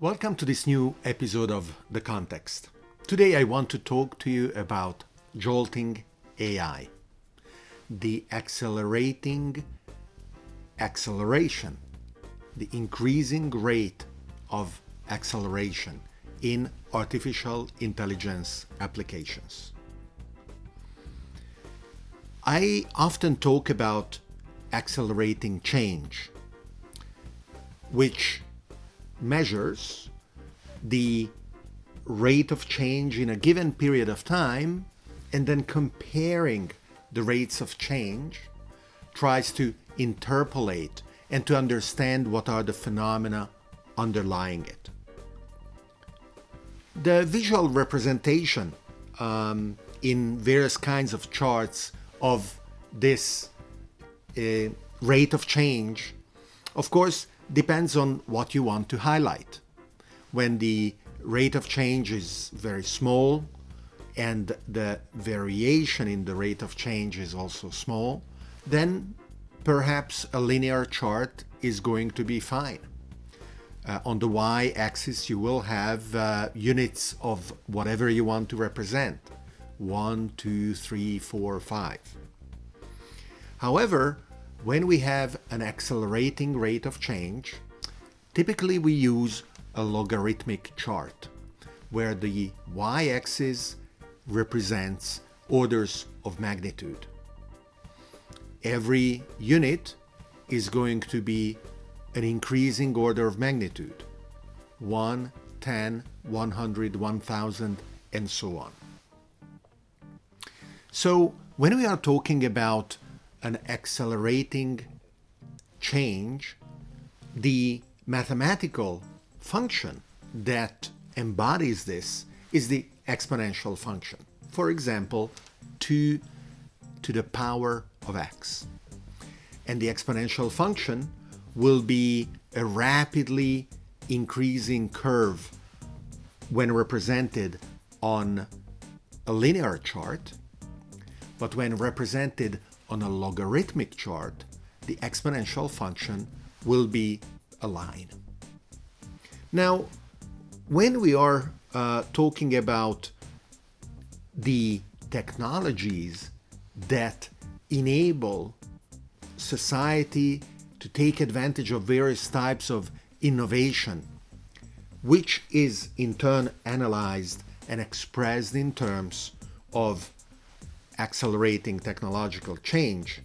Welcome to this new episode of The Context. Today I want to talk to you about jolting AI, the accelerating acceleration, the increasing rate of acceleration in artificial intelligence applications. I often talk about accelerating change, which measures the rate of change in a given period of time and then comparing the rates of change tries to interpolate and to understand what are the phenomena underlying it. The visual representation um, in various kinds of charts of this uh, rate of change, of course, depends on what you want to highlight. When the rate of change is very small and the variation in the rate of change is also small, then perhaps a linear chart is going to be fine. Uh, on the y-axis you will have uh, units of whatever you want to represent. One, two, three, four, five. However, when we have an accelerating rate of change, typically we use a logarithmic chart where the y-axis represents orders of magnitude. Every unit is going to be an increasing order of magnitude 1, 10, 100, 1000, and so on. So when we are talking about an accelerating change, the mathematical function that embodies this is the exponential function. For example, 2 to the power of x. And the exponential function will be a rapidly increasing curve when represented on a linear chart, but when represented on a logarithmic chart, the exponential function will be a line. Now, when we are uh, talking about the technologies that enable society to take advantage of various types of innovation, which is in turn analyzed and expressed in terms of accelerating technological change,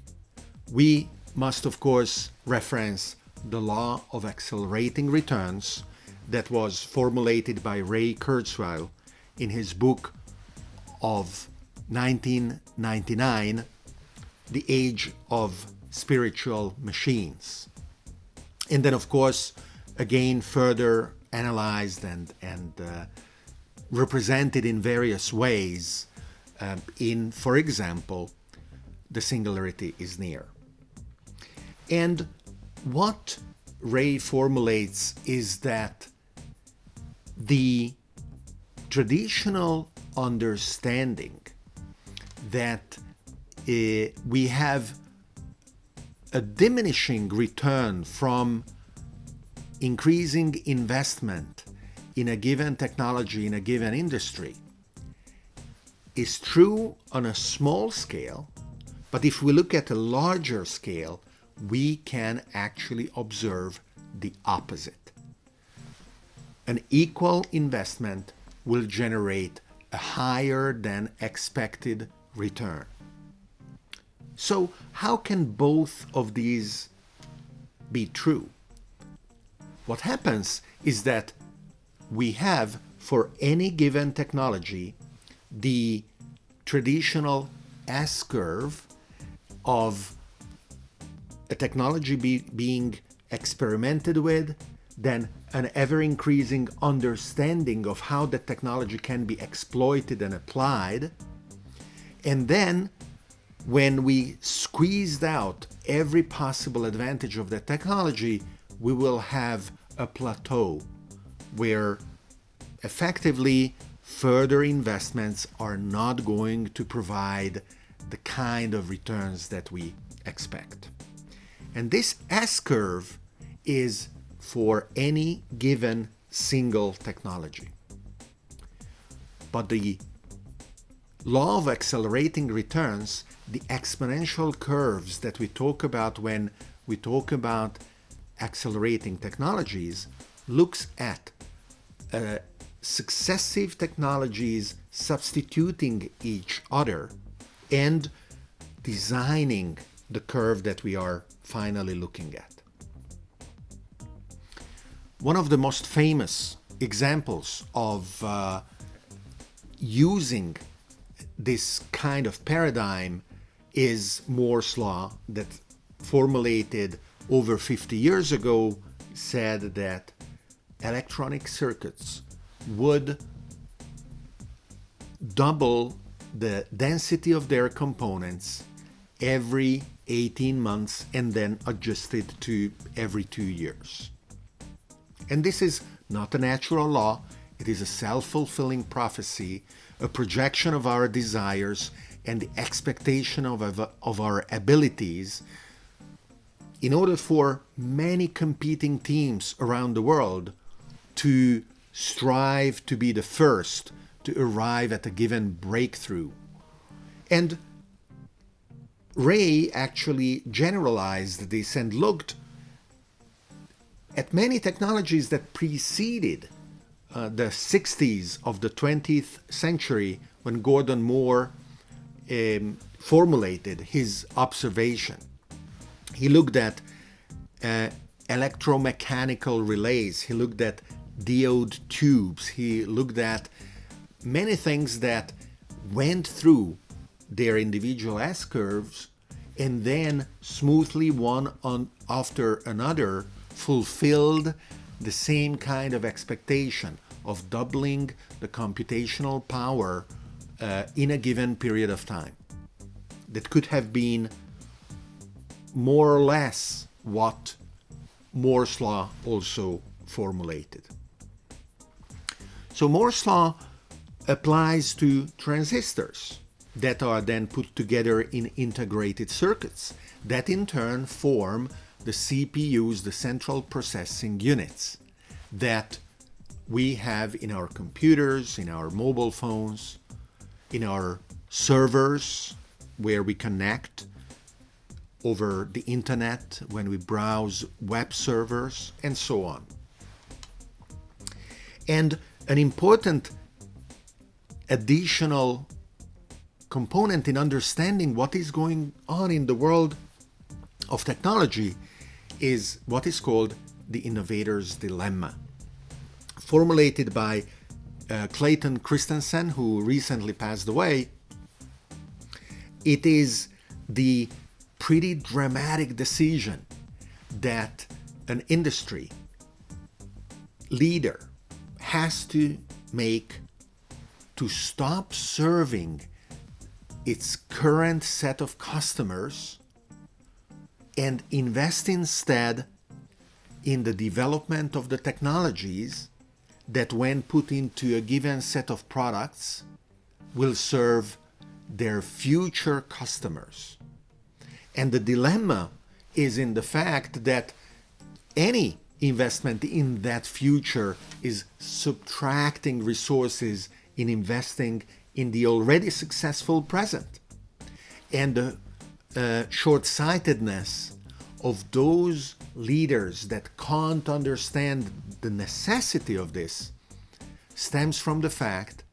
we must of course reference the law of accelerating returns that was formulated by Ray Kurzweil in his book of 1999, The Age of Spiritual Machines. And then of course, again further analyzed and, and uh, represented in various ways um, in, for example, the singularity is near. And what Ray formulates is that the traditional understanding that uh, we have a diminishing return from increasing investment in a given technology, in a given industry, is true on a small scale, but if we look at a larger scale, we can actually observe the opposite. An equal investment will generate a higher than expected return. So how can both of these be true? What happens is that we have for any given technology the traditional S-curve of a technology be, being experimented with, then an ever-increasing understanding of how the technology can be exploited and applied, and then when we squeezed out every possible advantage of the technology, we will have a plateau where effectively further investments are not going to provide the kind of returns that we expect. And this S-curve is for any given single technology. But the law of accelerating returns, the exponential curves that we talk about when we talk about accelerating technologies, looks at uh, successive technologies substituting each other and designing the curve that we are finally looking at. One of the most famous examples of uh, using this kind of paradigm is Moore's law that formulated over 50 years ago said that electronic circuits would double the density of their components every 18 months and then adjusted to every two years. And this is not a natural law, it is a self-fulfilling prophecy, a projection of our desires and the expectation of, of, of our abilities in order for many competing teams around the world to strive to be the first to arrive at a given breakthrough. And Ray actually generalized this and looked at many technologies that preceded uh, the 60s of the 20th century when Gordon Moore um, formulated his observation. He looked at uh, electromechanical relays, he looked at diode tubes, he looked at many things that went through their individual S-curves and then smoothly one on after another fulfilled the same kind of expectation of doubling the computational power uh, in a given period of time. That could have been more or less what Moore's law also formulated. So Moore's law applies to transistors that are then put together in integrated circuits that in turn form the CPUs, the central processing units that we have in our computers, in our mobile phones, in our servers where we connect over the internet, when we browse web servers, and so on. And an important additional component in understanding what is going on in the world of technology is what is called the innovator's dilemma. Formulated by uh, Clayton Christensen, who recently passed away, it is the pretty dramatic decision that an industry leader has to make to stop serving its current set of customers and invest instead in the development of the technologies that when put into a given set of products will serve their future customers. And the dilemma is in the fact that any investment in that future is subtracting resources in investing in the already successful present. And the uh, short-sightedness of those leaders that can't understand the necessity of this stems from the fact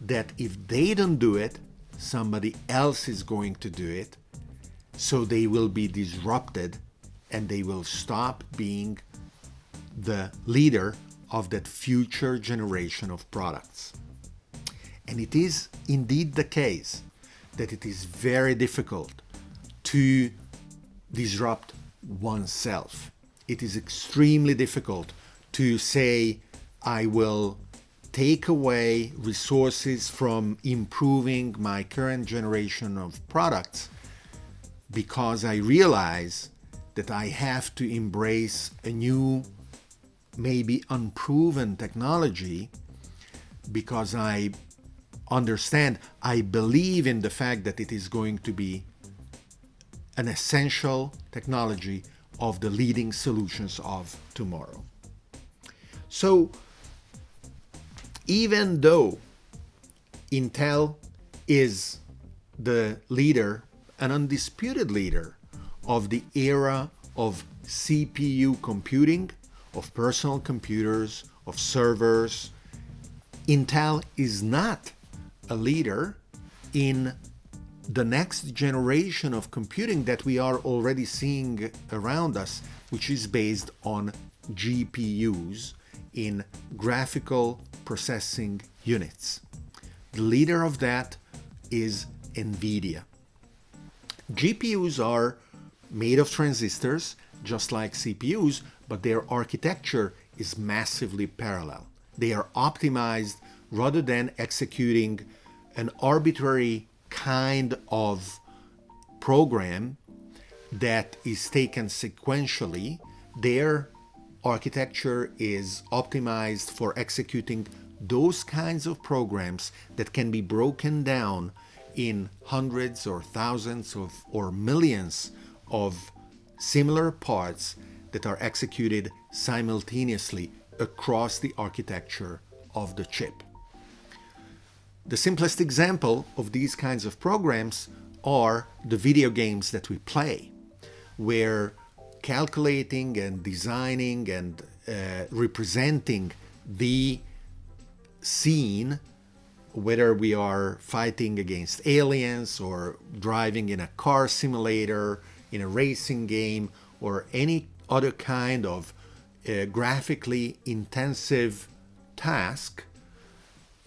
that if they don't do it, somebody else is going to do it, so they will be disrupted and they will stop being the leader of that future generation of products. And it is indeed the case that it is very difficult to disrupt oneself. It is extremely difficult to say, I will take away resources from improving my current generation of products because I realize that I have to embrace a new, maybe unproven technology because I understand, I believe in the fact that it is going to be an essential technology of the leading solutions of tomorrow. So even though Intel is the leader, an undisputed leader of the era of CPU computing, of personal computers, of servers, Intel is not a leader in the next generation of computing that we are already seeing around us, which is based on GPUs in graphical processing units. The leader of that is NVIDIA. GPUs are made of transistors, just like CPUs, but their architecture is massively parallel. They are optimized rather than executing an arbitrary kind of program that is taken sequentially. Their architecture is optimized for executing those kinds of programs that can be broken down in hundreds or thousands of or millions of similar parts that are executed simultaneously across the architecture of the chip. The simplest example of these kinds of programs are the video games that we play, where calculating and designing and uh, representing the scene, whether we are fighting against aliens or driving in a car simulator, in a racing game, or any other kind of uh, graphically intensive task,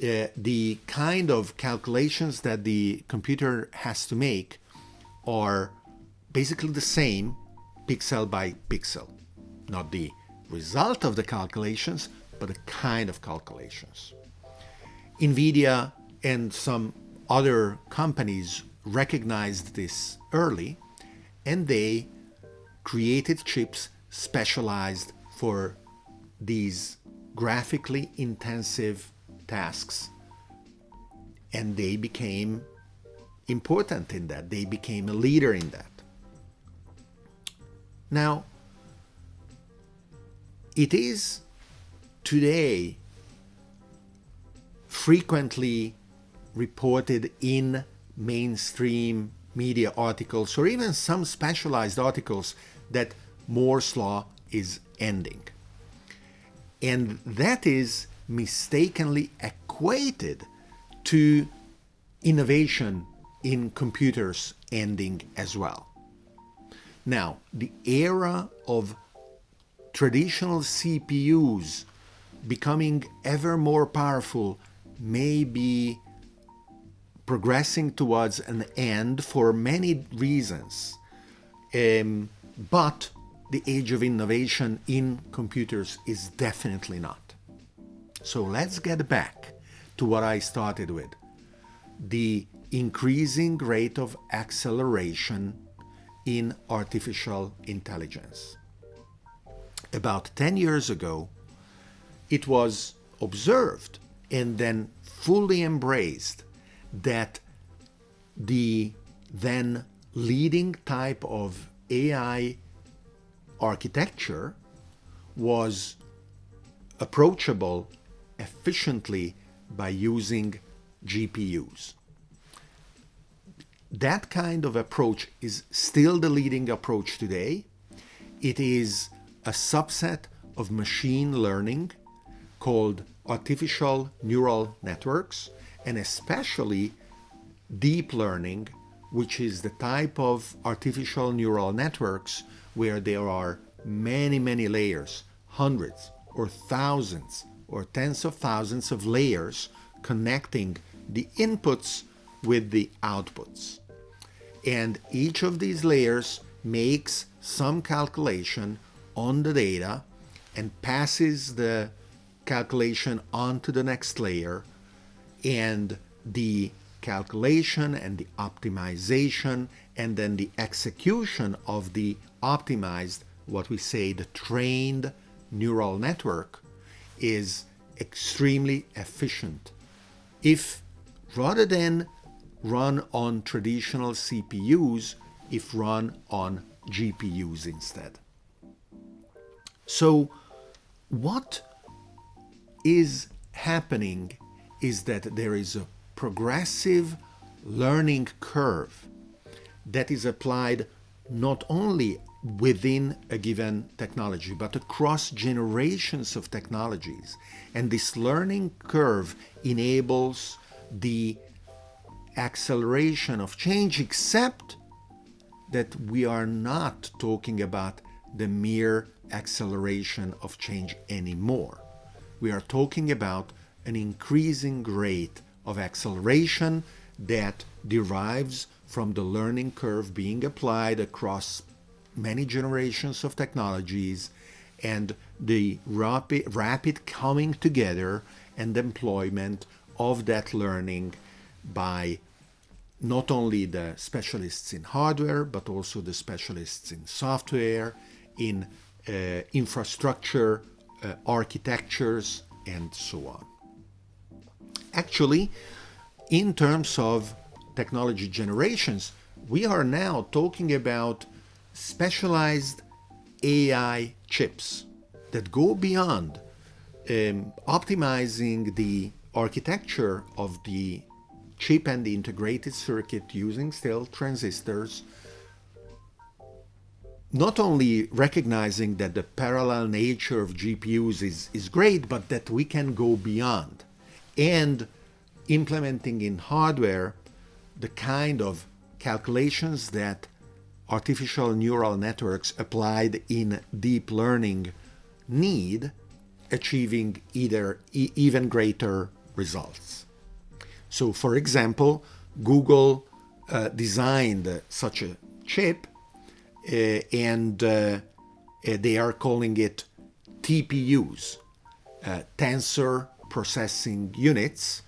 uh, the kind of calculations that the computer has to make are basically the same pixel by pixel. Not the result of the calculations, but the kind of calculations. NVIDIA and some other companies recognized this early and they created chips specialized for these graphically intensive tasks. And they became important in that. They became a leader in that. Now, it is today frequently reported in mainstream media articles or even some specialized articles that Moore's law is ending. And that is mistakenly equated to innovation in computers ending as well. Now, the era of traditional CPUs becoming ever more powerful may be progressing towards an end for many reasons. Um, but the age of innovation in computers is definitely not. So let's get back to what I started with. The increasing rate of acceleration in artificial intelligence. About 10 years ago, it was observed and then fully embraced that the then leading type of AI architecture was approachable efficiently by using GPUs. That kind of approach is still the leading approach today. It is a subset of machine learning called artificial neural networks and especially deep learning, which is the type of artificial neural networks where there are many, many layers, hundreds or thousands or tens of thousands of layers connecting the inputs with the outputs. And each of these layers makes some calculation on the data and passes the calculation onto the next layer and the calculation and the optimization and then the execution of the optimized, what we say the trained neural network is extremely efficient. If rather than run on traditional CPUs, if run on GPUs instead. So what is happening is that there is a progressive learning curve that is applied not only within a given technology, but across generations of technologies. And this learning curve enables the acceleration of change, except that we are not talking about the mere acceleration of change anymore. We are talking about an increasing rate of acceleration that derives from the learning curve being applied across many generations of technologies and the rapid, rapid coming together and employment of that learning by not only the specialists in hardware, but also the specialists in software, in uh, infrastructure, uh, architectures, and so on. Actually, in terms of technology generations, we are now talking about specialized AI chips that go beyond um, optimizing the architecture of the chip and the integrated circuit using still transistors, not only recognizing that the parallel nature of GPUs is, is great, but that we can go beyond and implementing in hardware the kind of calculations that artificial neural networks applied in deep learning need, achieving either e even greater results. So, for example, Google uh, designed such a chip uh, and uh, they are calling it TPUs, uh, Tensor Processing Units,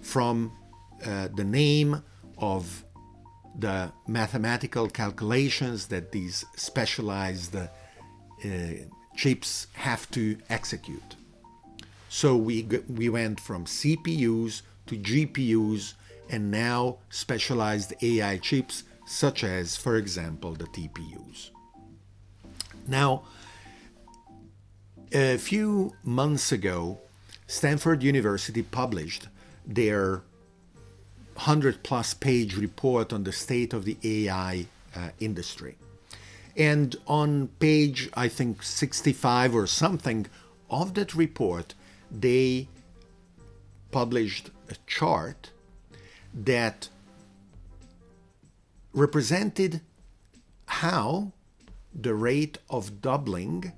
from uh, the name of the mathematical calculations that these specialized uh, chips have to execute. So we, we went from CPUs to GPUs and now specialized AI chips such as, for example, the TPUs. Now, a few months ago, Stanford University published their 100 plus page report on the state of the AI uh, industry. And on page, I think, 65 or something of that report, they published a chart that represented how the rate of doubling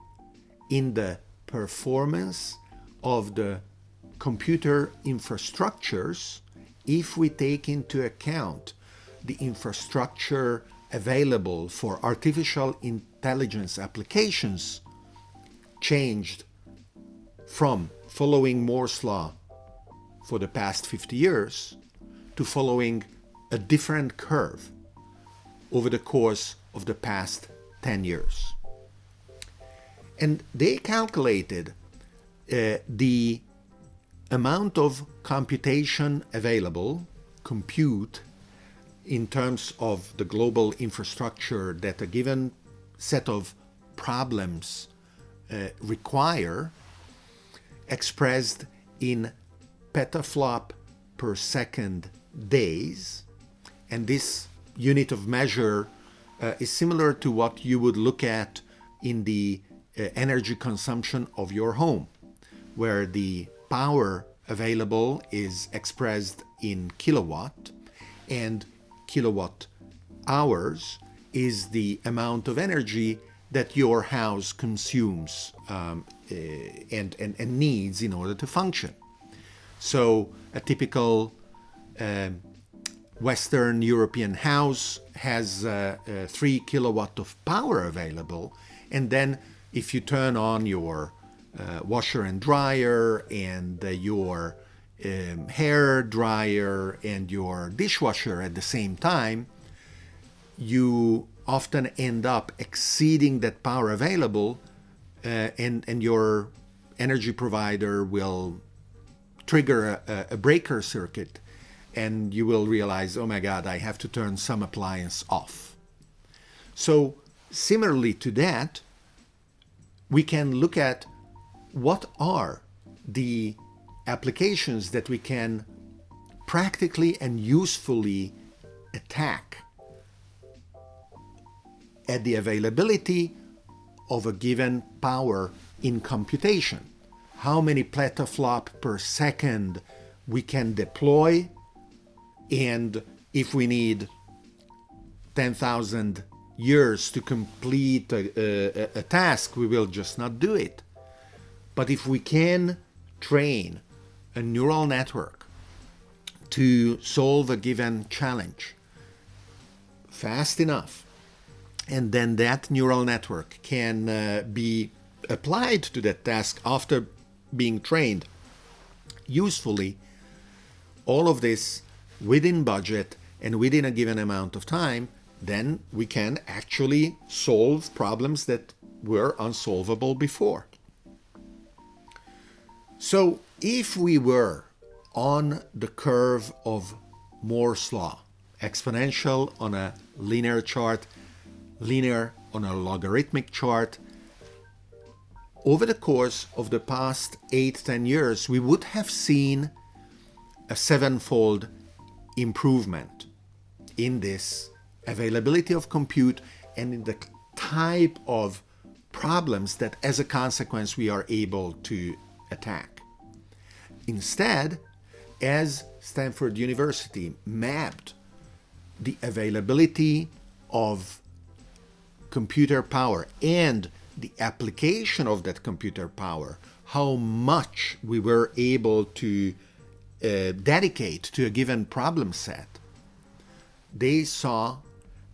in the performance of the computer infrastructures if we take into account the infrastructure available for artificial intelligence applications changed from following Moore's law for the past 50 years to following a different curve over the course of the past 10 years. And they calculated uh, the amount of computation available, compute, in terms of the global infrastructure that a given set of problems uh, require, expressed in petaflop per second days. And this unit of measure uh, is similar to what you would look at in the uh, energy consumption of your home, where the power available is expressed in kilowatt and kilowatt hours is the amount of energy that your house consumes um, uh, and, and, and, needs in order to function. So a typical uh, Western European house has uh, uh, three kilowatt of power available. And then if you turn on your uh, washer and dryer and uh, your um, hair dryer and your dishwasher at the same time, you often end up exceeding that power available uh, and, and your energy provider will trigger a, a, breaker circuit and you will realize, oh my God, I have to turn some appliance off. So similarly to that, we can look at what are the applications that we can practically and usefully attack at the availability of a given power in computation. How many petaflop per second we can deploy and if we need 10,000 years to complete a, a, a, task, we will just not do it. But if we can train a neural network to solve a given challenge fast enough, and then that neural network can uh, be applied to that task after being trained usefully, all of this within budget and within a given amount of time, then we can actually solve problems that were unsolvable before. So if we were on the curve of Moore's law, exponential on a linear chart, linear on a logarithmic chart, over the course of the past 8-10 years, we would have seen a sevenfold improvement in this availability of compute and in the type of problems that as a consequence we are able to attack. Instead, as Stanford University mapped the availability of computer power and the application of that computer power, how much we were able to uh, dedicate to a given problem set, they saw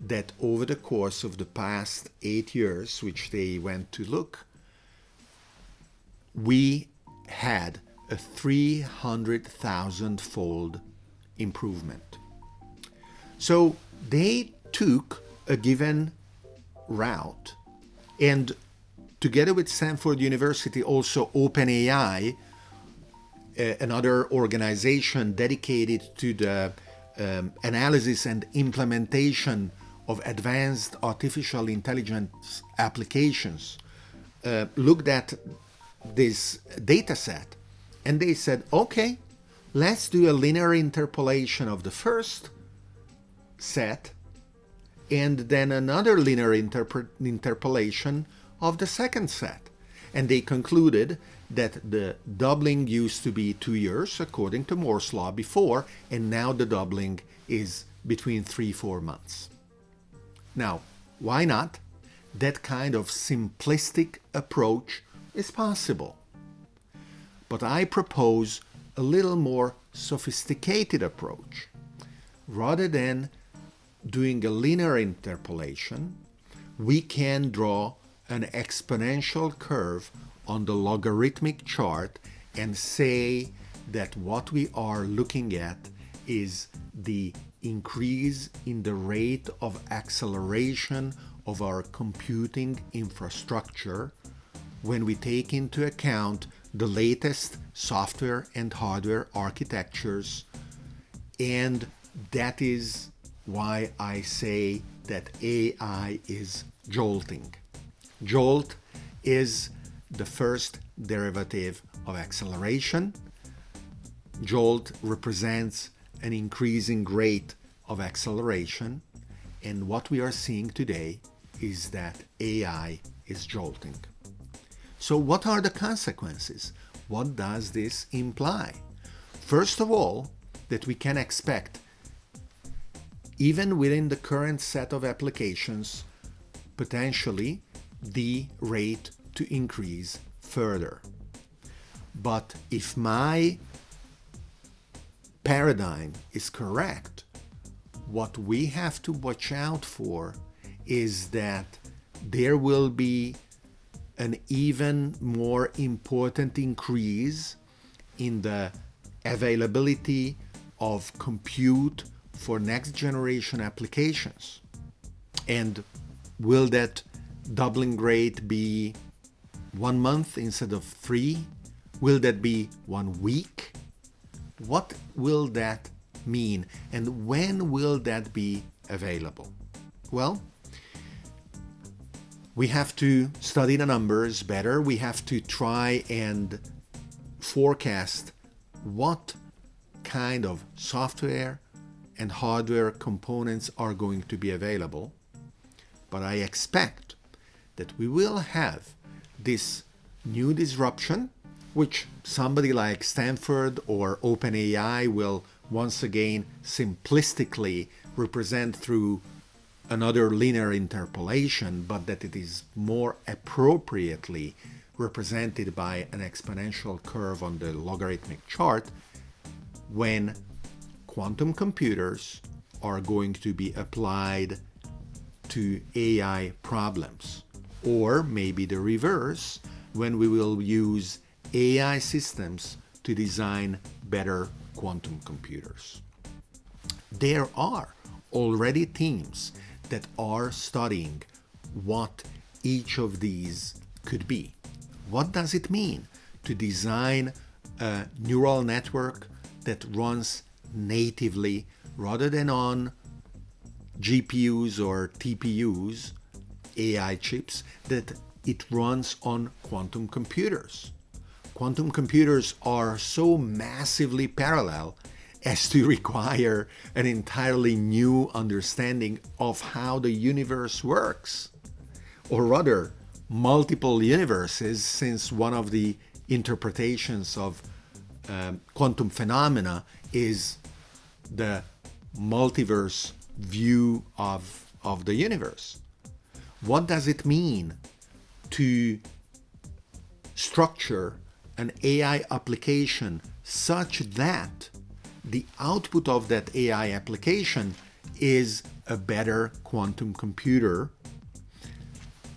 that over the course of the past eight years, which they went to look, we had a 300,000 fold improvement. So they took a given route and together with Stanford University also OpenAI, uh, another organization dedicated to the um, analysis and implementation of advanced artificial intelligence applications, uh, looked at this data set and they said, okay, let's do a linear interpolation of the first set and then another linear interpolation of the second set. And they concluded that the doubling used to be two years, according to Moore's law before, and now the doubling is between three, four months. Now, why not? That kind of simplistic approach is possible. But I propose a little more sophisticated approach. Rather than doing a linear interpolation, we can draw an exponential curve on the logarithmic chart and say that what we are looking at is the increase in the rate of acceleration of our computing infrastructure when we take into account the latest software and hardware architectures and that is why I say that AI is jolting. Jolt is the first derivative of acceleration. Jolt represents an increasing rate of acceleration and what we are seeing today is that AI is jolting. So what are the consequences? What does this imply? First of all, that we can expect, even within the current set of applications, potentially the rate to increase further. But if my paradigm is correct, what we have to watch out for is that there will be an even more important increase in the availability of compute for next generation applications. And will that doubling rate be one month instead of three? Will that be one week? What will that mean and when will that be available? Well, we have to study the numbers better. We have to try and forecast what kind of software and hardware components are going to be available, but I expect that we will have this new disruption, which somebody like Stanford or OpenAI will once again simplistically represent through another linear interpolation, but that it is more appropriately represented by an exponential curve on the logarithmic chart when quantum computers are going to be applied to AI problems. Or maybe the reverse, when we will use AI systems to design better quantum computers. There are already teams that are studying what each of these could be. What does it mean to design a neural network that runs natively rather than on GPUs or TPUs, AI chips, that it runs on quantum computers. Quantum computers are so massively parallel as to require an entirely new understanding of how the universe works. Or rather, multiple universes, since one of the interpretations of um, quantum phenomena is the multiverse view of, of the universe. What does it mean to structure an AI application such that the output of that AI application is a better quantum computer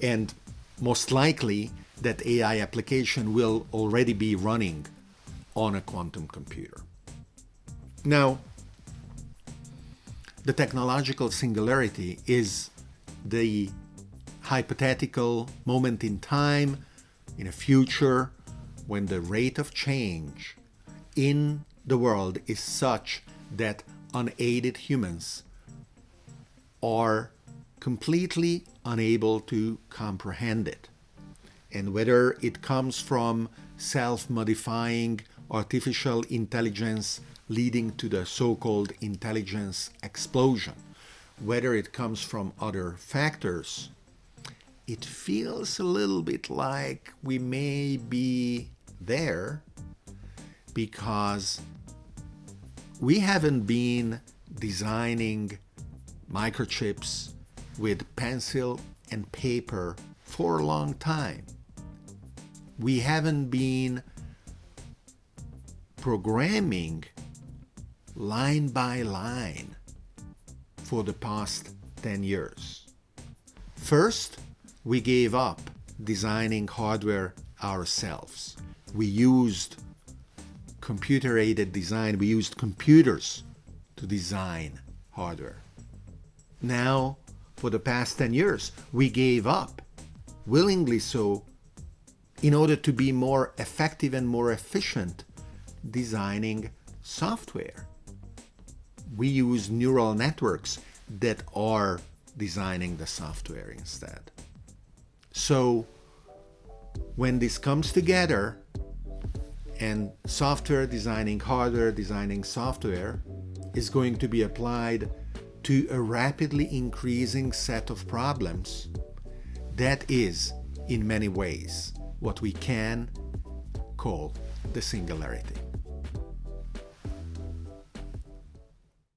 and most likely that AI application will already be running on a quantum computer. Now, the technological singularity is the hypothetical moment in time in a future when the rate of change in the world is such that unaided humans are completely unable to comprehend it. And whether it comes from self-modifying artificial intelligence leading to the so-called intelligence explosion, whether it comes from other factors, it feels a little bit like we may be there because we haven't been designing microchips with pencil and paper for a long time. We haven't been programming line by line for the past 10 years. First, we gave up designing hardware ourselves. We used computer-aided design. We used computers to design hardware. Now, for the past 10 years, we gave up, willingly so, in order to be more effective and more efficient designing software. We use neural networks that are designing the software instead. So when this comes together, and software designing hardware, designing software is going to be applied to a rapidly increasing set of problems. That is, in many ways, what we can call the singularity.